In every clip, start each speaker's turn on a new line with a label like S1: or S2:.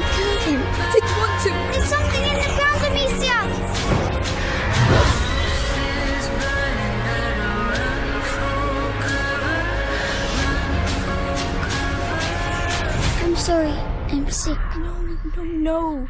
S1: Want to.
S2: There's something in the ground, Amicia! I'm sorry. I'm sick.
S1: No, no, no.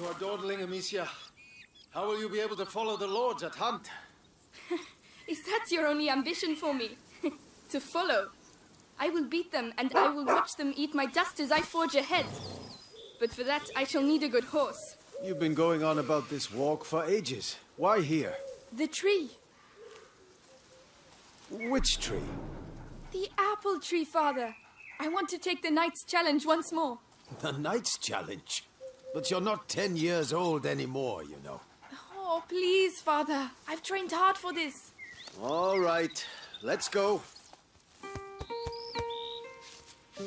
S3: You are dawdling, Amicia. How will you be able to follow the lords at hunt?
S1: Is that your only ambition for me? to follow? I will beat them, and I will watch them eat my dust as I forge ahead. But for that, I shall need a good horse.
S3: You've been going on about this walk for ages. Why here?
S1: The tree.
S3: Which tree?
S1: The apple tree, father. I want to take the knight's challenge once more.
S3: The Knight's Challenge. But you're not ten years old anymore, you know.
S1: Oh, please, father. I've trained hard for this.
S3: All right, let's go.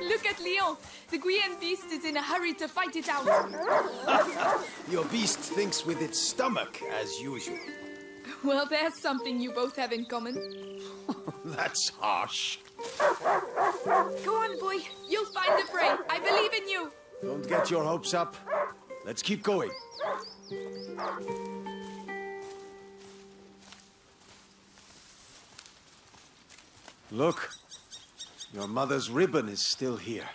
S1: Look at Leon. The Guyenne beast is in a hurry to fight it out.
S3: Your beast thinks with its stomach, as usual.
S1: Well, there's something you both have in common.
S3: That's harsh.
S1: Go on, boy. You'll find the prey. I believe in you.
S3: Don't get your hopes up. Let's keep going. Look, your mother's ribbon is still here.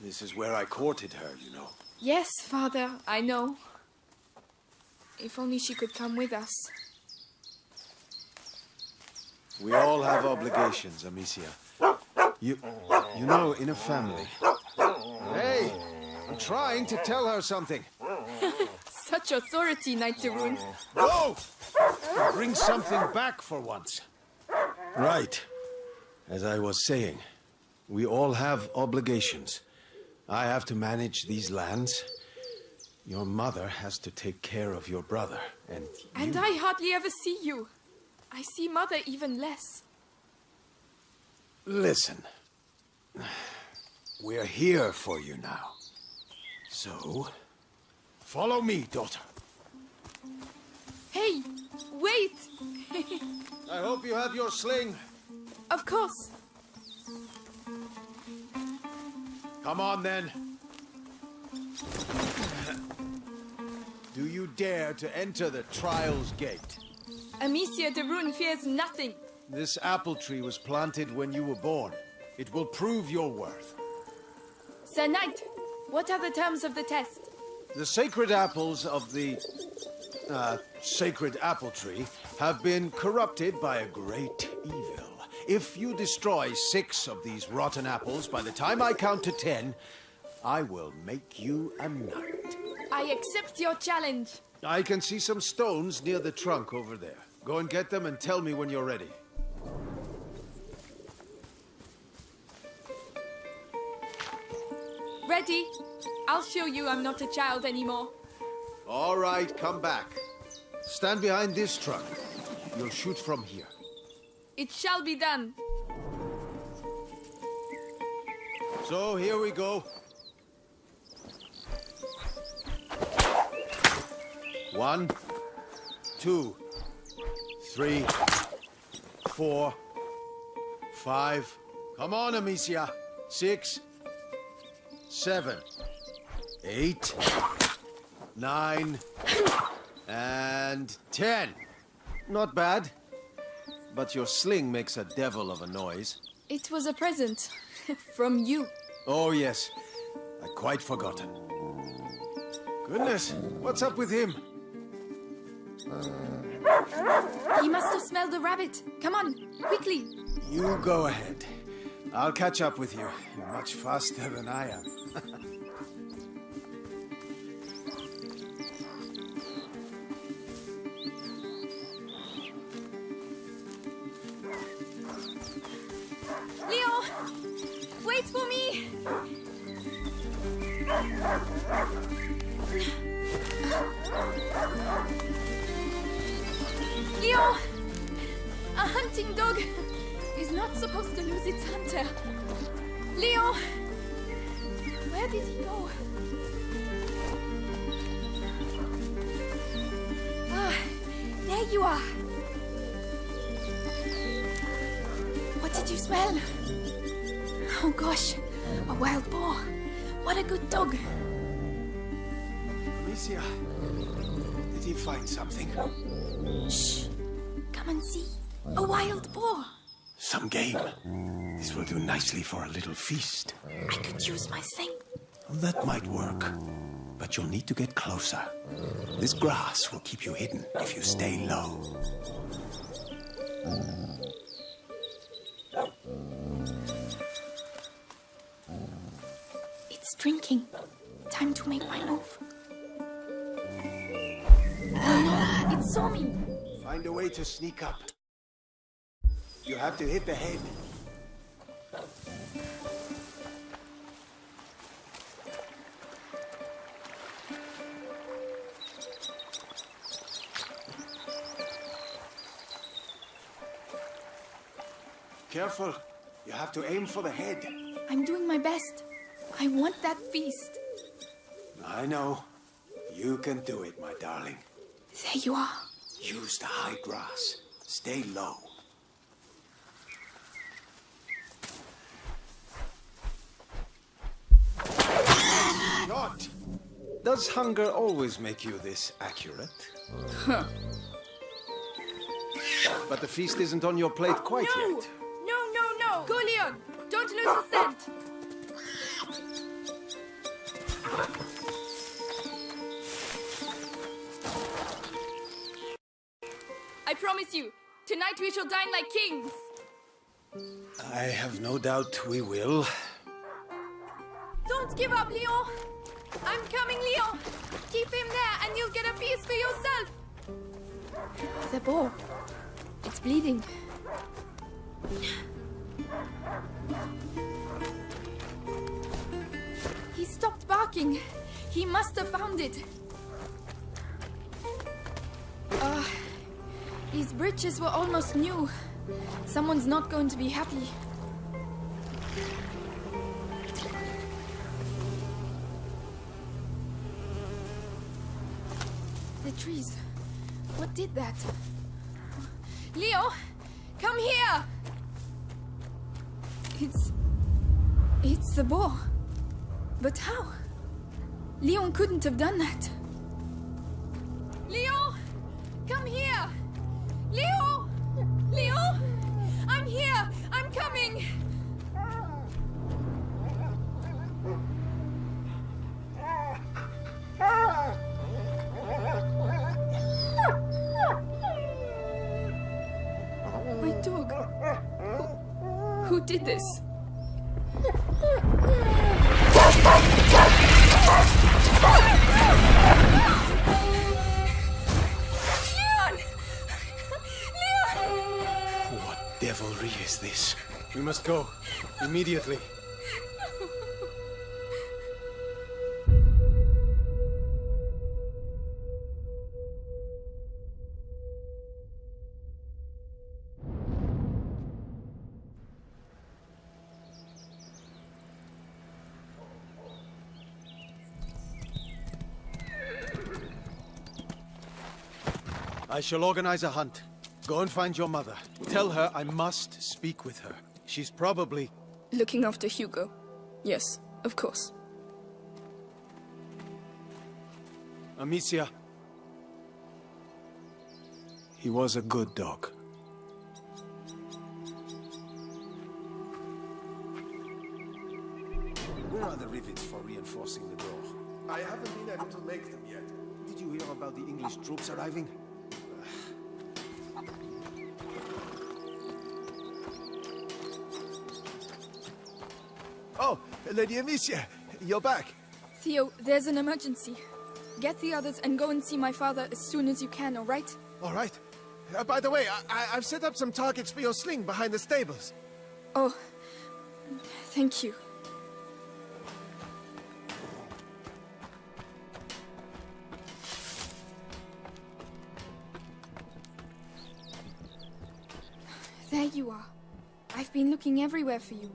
S3: This is where I courted her, you know.
S1: Yes, father, I know. If only she could come with us.
S3: We all have obligations, Amicia. You, you know, in a family. Hey, I'm trying to tell her something.
S1: Such authority, Knight Tarun.
S3: Go! Bring something back for once. Right. As I was saying, we all have obligations. I have to manage these lands. Your mother has to take care of your brother, and
S1: And
S3: you-
S1: I hardly ever see you. I see mother even less.
S3: Listen. We're here for you now. So, follow me, daughter.
S1: Hey, wait!
S3: I hope you have your sling.
S1: of course.
S3: Come on, then. Do you dare to enter the Trials Gate?
S1: Amicia de Rune fears nothing.
S3: This apple tree was planted when you were born. It will prove your worth.
S1: Sir Knight, what are the terms of the test?
S3: The sacred apples of the uh, sacred apple tree have been corrupted by a great evil. If you destroy six of these rotten apples by the time I count to ten, I will make you a knight.
S1: I accept your challenge.
S3: I can see some stones near the trunk over there. Go and get them and tell me when you're ready.
S1: Ready? I'll show you I'm not a child anymore.
S3: All right, come back. Stand behind this trunk. You'll shoot from here.
S1: It shall be done.
S3: So here we go. One, two, three, four, five. Come on, Amicia. Six, seven, eight, nine, and ten. Not bad. But your sling makes a devil of a noise.
S1: It was a present. From you.
S3: Oh, yes. I'd quite forgotten. Goodness, what's up with him?
S1: Uh, he must have smelled the rabbit. Come on, quickly.
S3: You go ahead. I'll catch up with you. You're much faster than I am.
S1: me! Leo! A hunting dog is not supposed to lose its hunter. Leo! Where did he go? Ah, there you are. What did you smell? Oh gosh, a wild boar. What a good dog.
S3: Amicia, did he find something?
S1: Shh. Come and see. A wild boar.
S3: Some game. This will do nicely for a little feast.
S1: I could use my sling.
S3: That might work. But you'll need to get closer. This grass will keep you hidden if you stay low.
S1: Drinking. Time to make my move. Oh no, it saw me.
S3: Find a way to sneak up. You have to hit the head. Careful. You have to aim for the head.
S1: I'm doing my best. I want that feast.
S3: I know. You can do it, my darling.
S1: There you are.
S3: Use the high grass. Stay low. Shot! Does hunger always make you this accurate? But the feast isn't on your plate quite
S1: No!
S3: yet.
S1: No, no, no! Go, Leon! Don't lose the scent! I promise you, tonight we shall dine like kings!
S3: I have no doubt we will.
S1: Don't give up, Leon! I'm coming, Leon! Keep him there and you'll get a piece for yourself! The boar. It's bleeding. Stopped barking. He must have found it. Uh, these britches were almost new. Someone's not going to be happy. The trees. What did that? Leo, come here! It's. It's the boar. But how? Leon couldn't have done that. Leo! Come here! Leo! Leo! I'm here! I'm coming! My dog. Who, who did this? Leon! Leon!
S3: What devilry is this? We must go. Immediately. I shall organize a hunt. Go and find your mother. Tell her I must speak with her. She's probably...
S1: Looking after Hugo. Yes, of course.
S3: Amicia. He was a good dog. Where are the rivets for reinforcing the door?
S4: I haven't been able to make them yet.
S3: Did you hear about the English troops arriving?
S4: Lady Amicia, you're back.
S1: Theo, there's an emergency. Get the others and go and see my father as soon as you can, all right?
S4: All right. Uh, by the way, I, I've set up some targets for your sling behind the stables.
S1: Oh, thank you. There you are. I've been looking everywhere for you.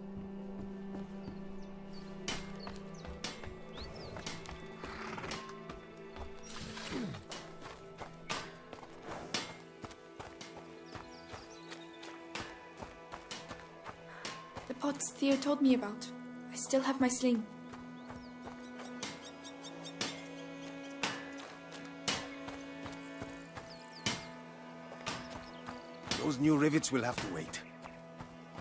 S1: Told me about. I still have my sling.
S3: Those new rivets will have to wait.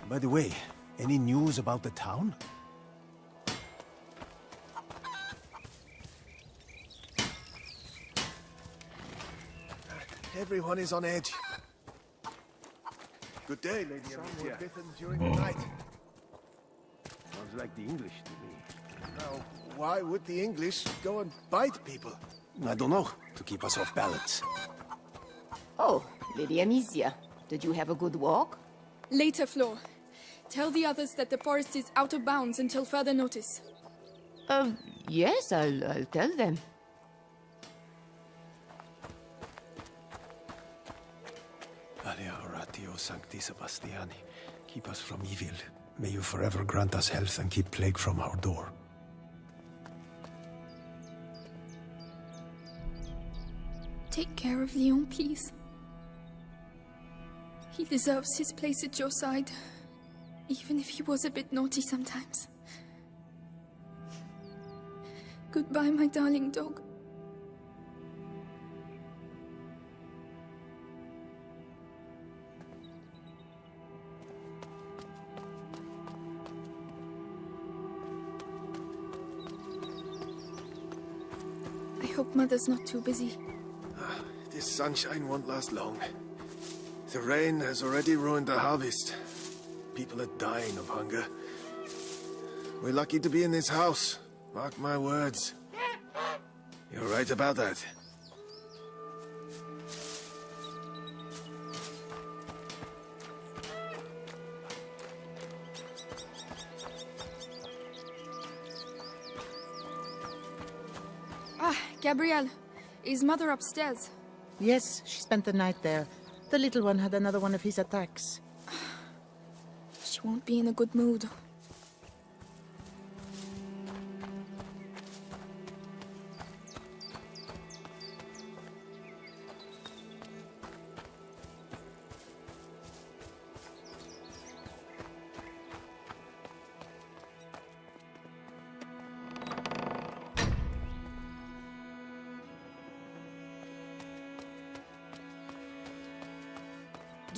S3: By the way, any news about the town?
S4: Everyone is on edge. Good day, Lady Some were bitten during the night.
S3: Sounds like the English to me.
S4: Now, why would the English go and bite people?
S3: I don't know. To keep us off balance.
S5: Oh, Lady Amicia, did you have a good walk?
S1: Later, Flo. Tell the others that the forest is out of bounds until further notice.
S5: Uh, yes, I'll, I'll tell them.
S3: Alea oratio sancti Sebastiani, keep us from evil. May you forever grant us health and keep plague from our door.
S1: Take care of Leon, please. He deserves his place at your side, even if he was a bit naughty sometimes. Goodbye, my darling dog. Hope Mother's not too busy.
S4: This sunshine won't last long. The rain has already ruined the harvest. People are dying of hunger. We're lucky to be in this house. Mark my words. You're right about that.
S1: Gabrielle. Is Mother upstairs?
S6: Yes, she spent the night there. The little one had another one of his attacks.
S1: She won't be in a good mood.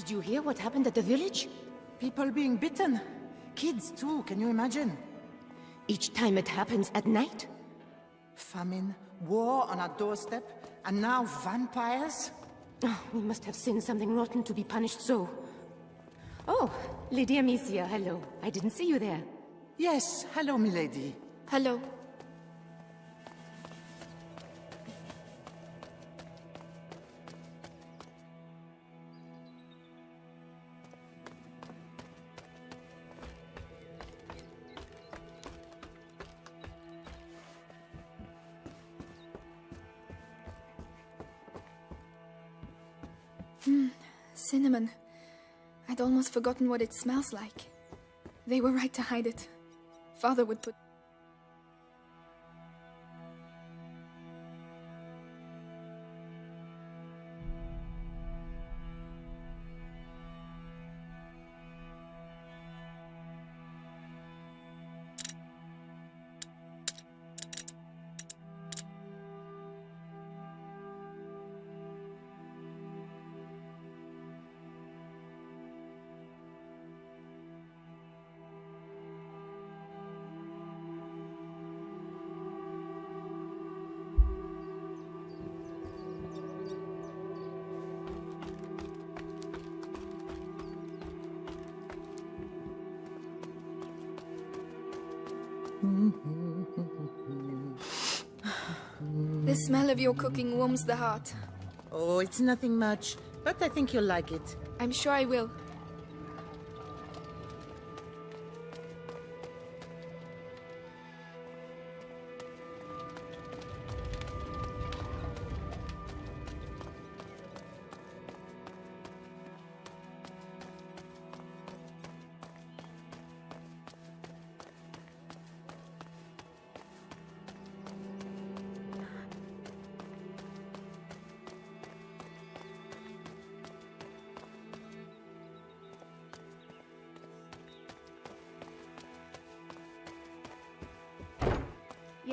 S5: Did you hear what happened at the village?
S6: People being bitten. Kids too, can you imagine?
S5: Each time it happens at night?
S6: Famine, war on our doorstep, and now vampires?
S5: Oh, we must have sinned something rotten to be punished so. Oh, Lady Amicia, hello. I didn't see you there.
S6: Yes, hello, milady.
S1: Hello. Almost forgotten what it smells like. They were right to hide it. Father would put. The smell of your cooking warms the heart.
S6: Oh, it's nothing much, but I think you'll like it.
S1: I'm sure I will.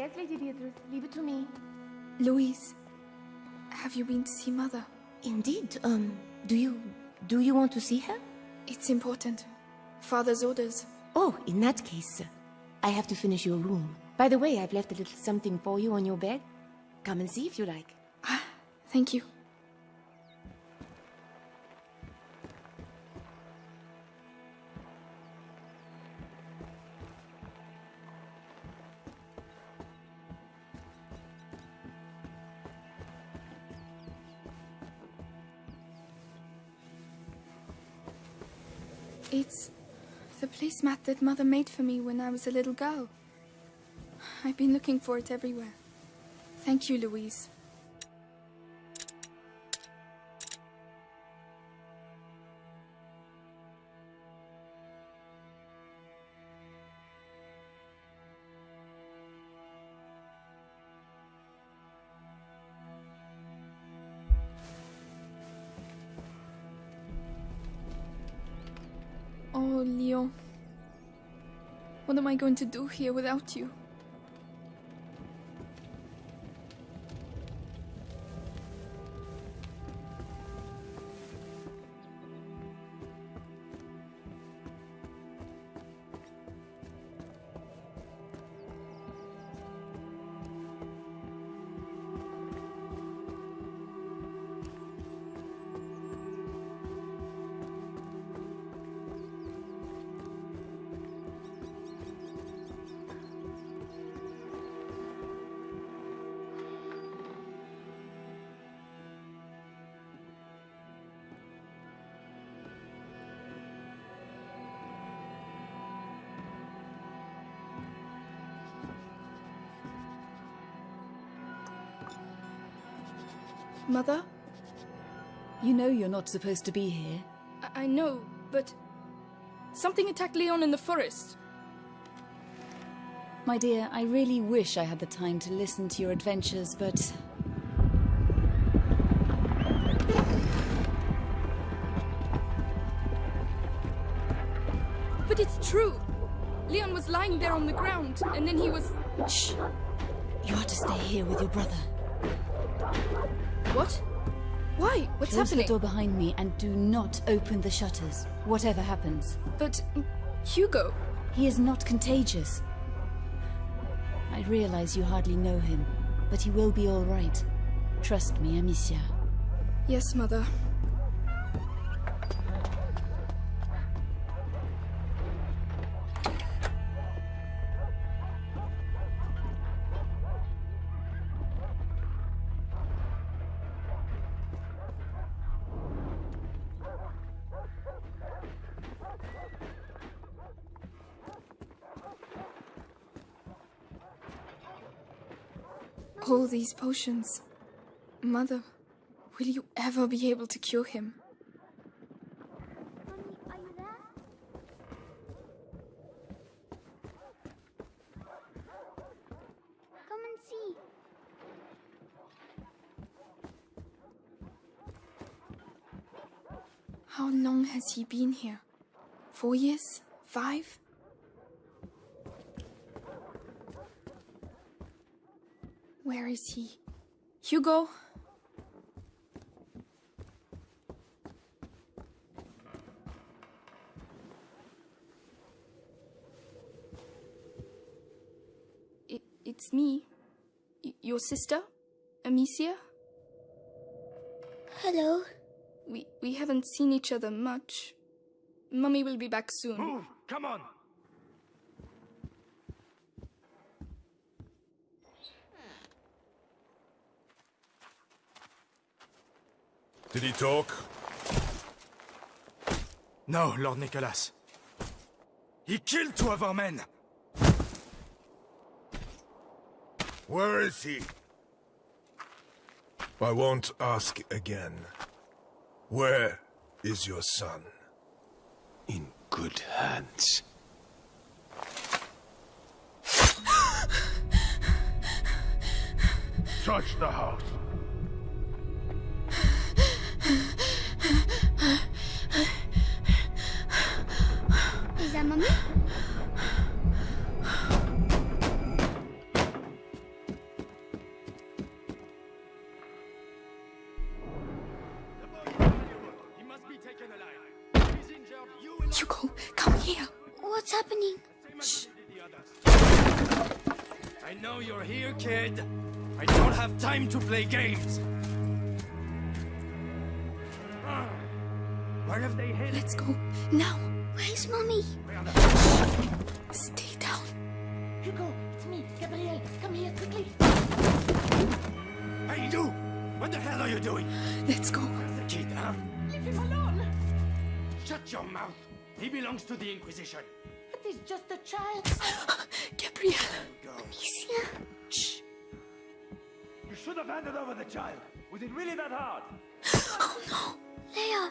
S5: Yes, Lady Beatrice, leave it to me.
S1: Louise, have you been to see Mother?
S5: Indeed, um, do you... do you want to see her?
S1: It's important. Father's orders.
S5: Oh, in that case, I have to finish your room. By the way, I've left a little something for you on your bed. Come and see if you like.
S1: Ah, Thank you. That Mother made for me when I was a little girl. I've been looking for it everywhere. Thank you, Louise. Oh, Leon. What am I going to do here without you? Mother?
S7: You know you're not supposed to be here.
S1: I, I know, but something attacked Leon in the forest.
S7: My dear, I really wish I had the time to listen to your adventures, but...
S1: But it's true. Leon was lying there on the ground, and then he was.
S7: Shh! You are to stay here with your brother.
S1: What? Why? What's
S7: Close
S1: happening?
S7: the door behind me and do not open the shutters, whatever happens.
S1: But mm, Hugo.
S7: He is not contagious. I realize you hardly know him, but he will be all right. Trust me, Amicia.
S1: Yes, Mother. All these potions. Mother, will you ever be able to cure him?
S2: Mommy, are you there? Come and see.
S1: How long has he been here? Four years? Five? Where is he? Hugo? It, it's me. Y- your sister? Amicia?
S2: Hello.
S1: We, we haven't seen each other much. Mummy will be back soon.
S8: Move! Come on!
S4: Did he talk?
S9: No, Lord Nicholas. He killed two of our men.
S4: Where is he? I won't ask again. Where is your son?
S3: In good hands.
S4: Touch the house.
S9: You will
S1: Hugo, come here.
S2: What's happening?
S9: I know you're here, kid. I don't have time to play games.
S6: Hugo, it's me, Gabriel. Come here, quickly.
S9: Hey, you! What the hell are you doing?
S1: Let's go.
S9: Where's the kid, huh?
S6: Leave him alone.
S9: Shut your mouth. He belongs to the Inquisition.
S6: But he's just a child.
S1: Gabriel.
S9: Go.
S2: Amicia?
S1: Shh.
S9: You should have handed over the child. Was it really that hard? Oh, no.
S2: Leia.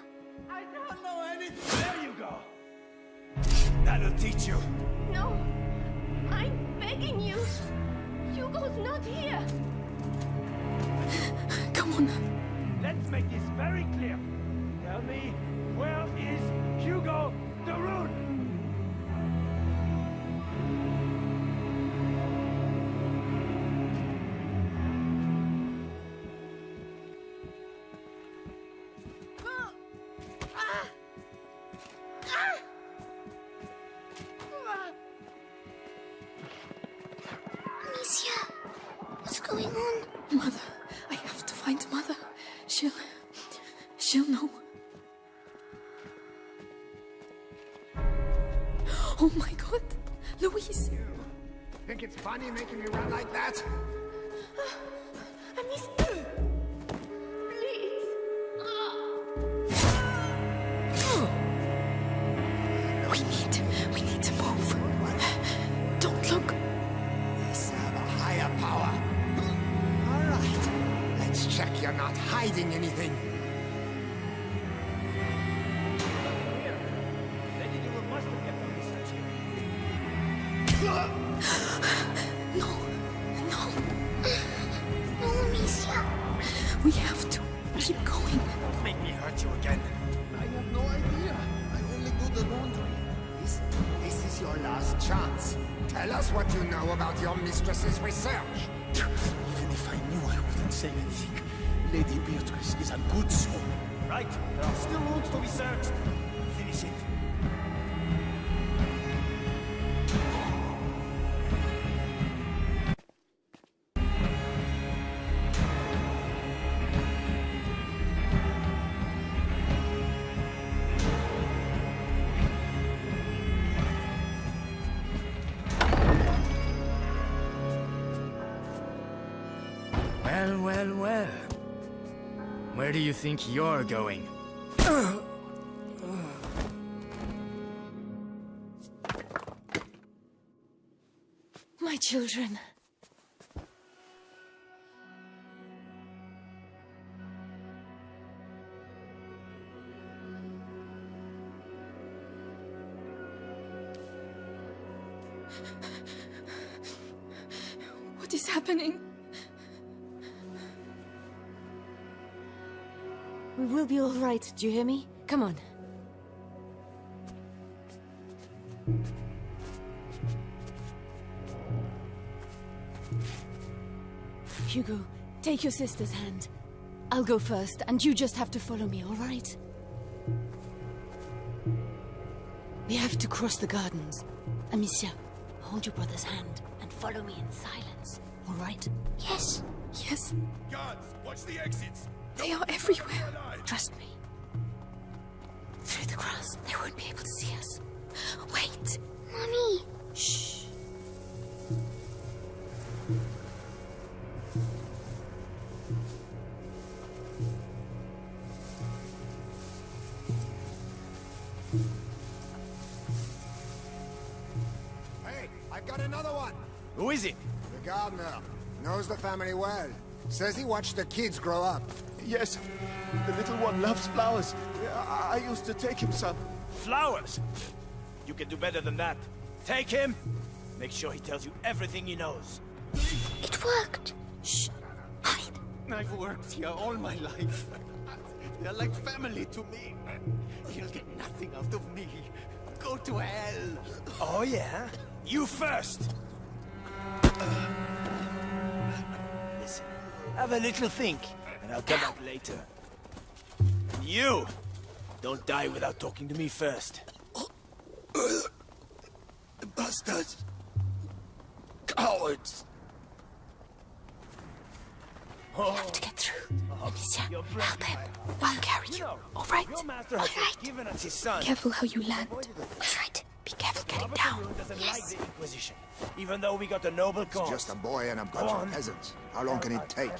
S6: I don't know anything.
S9: There you go. That'll teach you.
S5: No. I'm begging you. Hugo's not here.
S1: Come on.
S9: Let's make this very clear. Tell me, where is Hugo de
S1: Know. Oh my god. Louise.
S10: Think it's funny making me run like that?
S9: Well, well, well. Where do you think you're going?
S1: My children.
S7: All right, do you hear me? Come on. Hugo, take your sister's hand. I'll go first, and you just have to follow me, all right? We have to cross the gardens. Amicia, hold your brother's hand and follow me in silence, all right?
S2: Yes.
S1: Yes,
S4: Guards, watch the exits.
S1: they are everywhere.
S7: Trust me. Through the grass, they won't be able to see us.
S1: Wait!
S2: mommy.
S7: Shh! Hey, I've got another one!
S9: Who is it?
S10: The gardener. Knows the family well. Says he watched the kids grow up.
S4: Yes, the little one loves flowers. I, I used to take him some.
S9: Flowers? You can do better than that. Take him. Make sure he tells you everything he knows.
S2: It worked.
S7: Shh.
S11: I've worked here all my life. They're like family to me. He'll get nothing out of me. Go to hell.
S9: Oh, yeah? You first! Listen, have a little think, and I'll come back later. And you! Don't die without talking to me first.
S10: Bastards! Cowards! Oh.
S7: We have to get through. Amicia, help him. I'll carry you. All right?
S9: Your master has just given us his son.
S7: Careful how you land. All right. Be careful getting down.
S9: doesn't like the Inquisition, even though we got a noble cause.
S10: Just a boy and a
S9: Go
S10: bunch of peasants. How long can it take?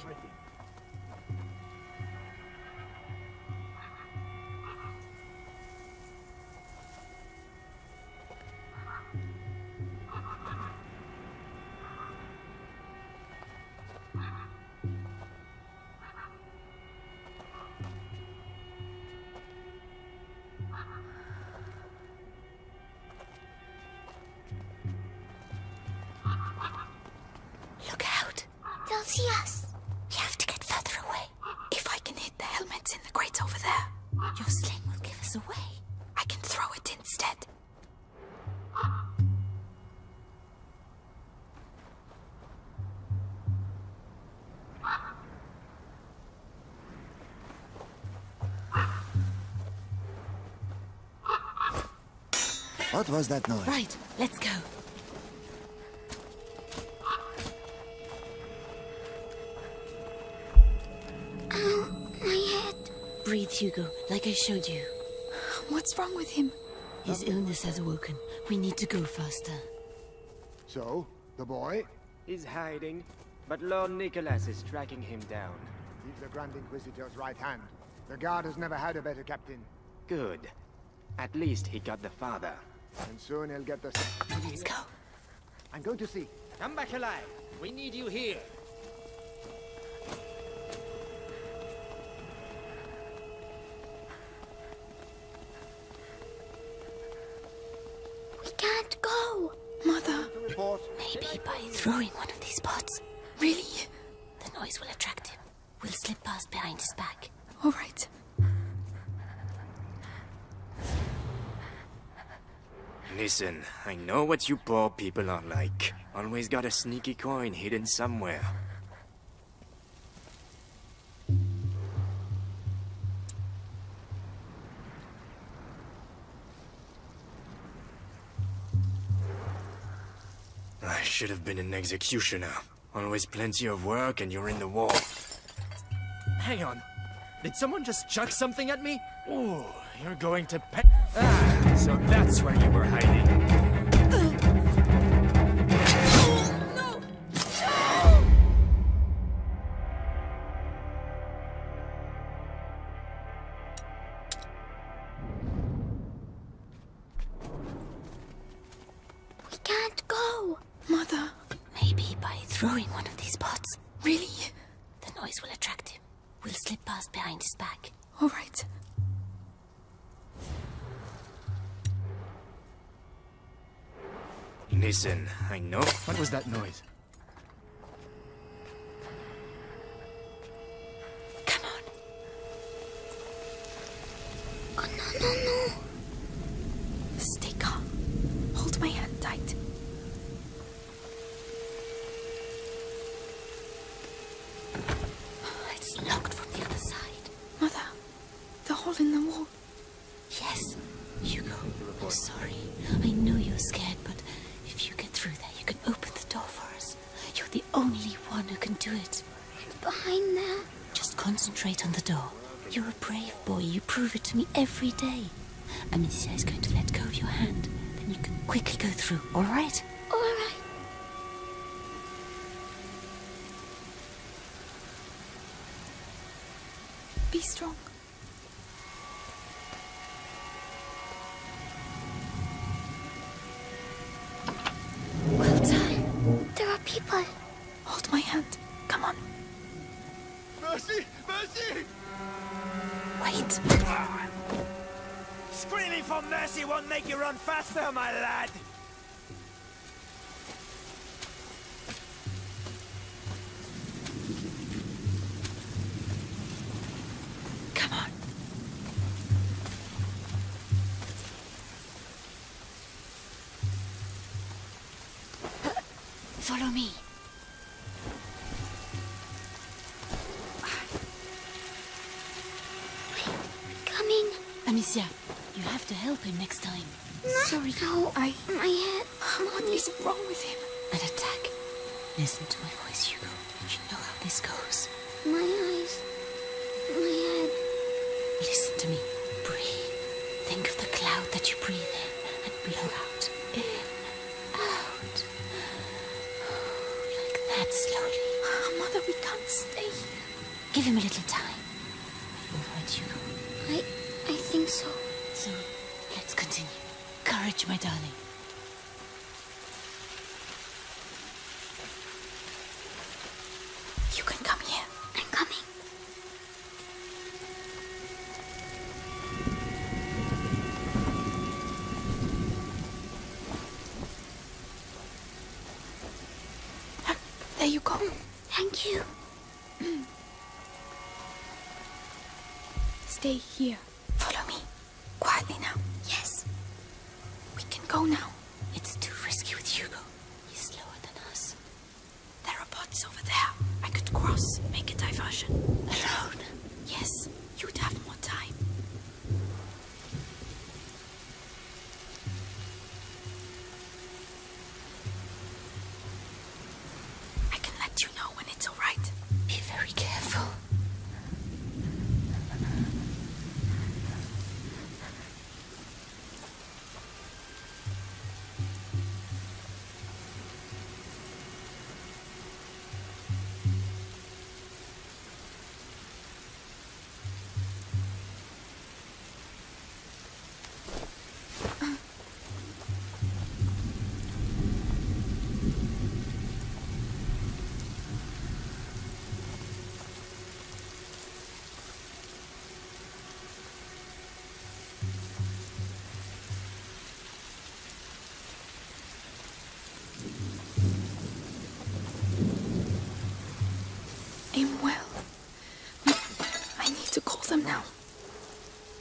S10: What was that noise?
S7: Right, let's go.
S2: Ow, my head.
S7: Breathe, Hugo, like I showed you. What's wrong with him? His illness has awoken. We need to go faster.
S10: So, the boy?
S12: He's hiding, but Lord Nicholas is tracking him down.
S10: He's the Grand Inquisitor's right hand. The Guard has never had a better captain.
S12: Good. At least he got the father.
S10: And soon he'll get the...
S7: Let's go.
S10: I'm going to see.
S13: Come back alive. We need you here.
S2: We can't go.
S7: Mother. Maybe by throwing one of these pots. Really? The noise will attract him. We'll slip past behind his back. All right.
S12: Listen, I know what you poor people are like. Always got a sneaky coin hidden somewhere. I should have been an executioner. Always plenty of work and you're in the war.
S9: Hang on. Did someone just chuck something at me? Ooh, you're going to pay. So that's where you were hiding.
S12: Listen, I know.
S9: What was that noise?
S7: Every day. Amicia is going to let go of your hand. Then you can quickly go through, all right?
S2: All right.
S7: Be strong. Well done.
S2: There are people. Hold my hand. Come on.
S4: Mercy! Mercy!
S7: Wait.
S14: Screaming for mercy won't make you run faster, my lad.
S2: I. My head.
S7: What is wrong with him? An attack. Listen to my voice, Hugo. You know how this goes.
S2: My eyes. My head.
S7: Listen to me. Breathe. Think of the cloud that you breathe in and blow out. In, out. Like that slowly. Mother, we can't stay here. Give him a little time. Are you all right, Hugo?
S2: I. I think so.
S7: So, let's continue. Courage, my darling. You can come here.
S2: I'm coming.
S7: There you go.
S2: Thank you.
S7: Stay here.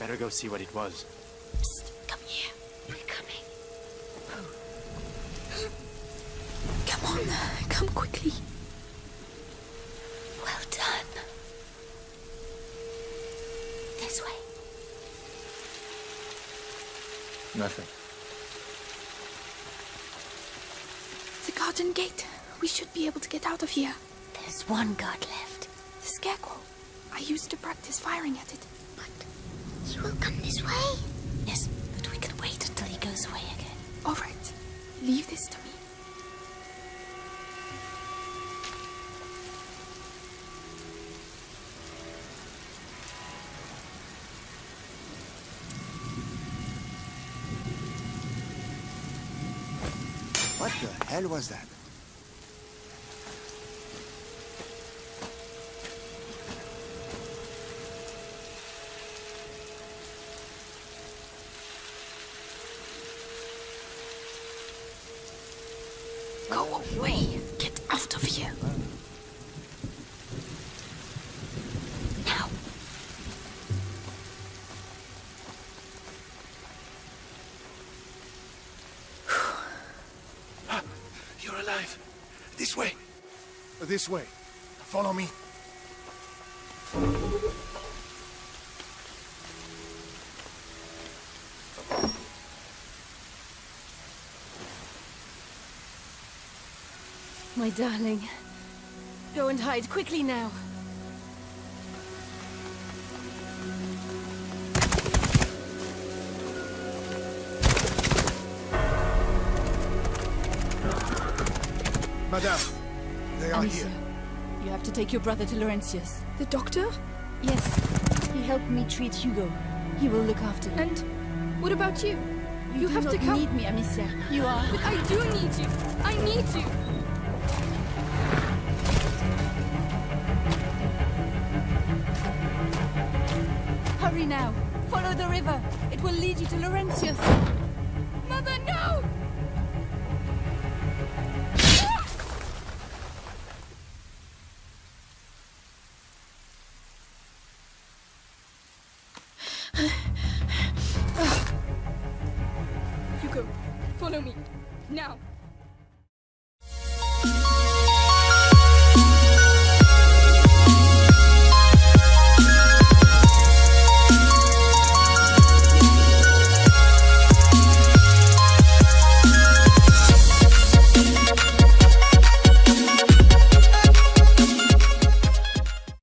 S12: Better go see what it was.
S10: What the hell was that?
S4: This way. Follow me.
S5: My darling. Go and hide quickly now.
S4: Madame, they are
S5: Amicia,
S4: here.
S5: You have to take your brother to Laurentius.
S1: The doctor?
S5: Yes. He helped me treat Hugo. He will look after you.
S1: And what about you? You,
S5: you
S1: have to come.
S5: You need me, Amicia. You are.
S1: But I do need you. I need you.
S7: Hurry now. Follow the river. It will lead you to Laurentius.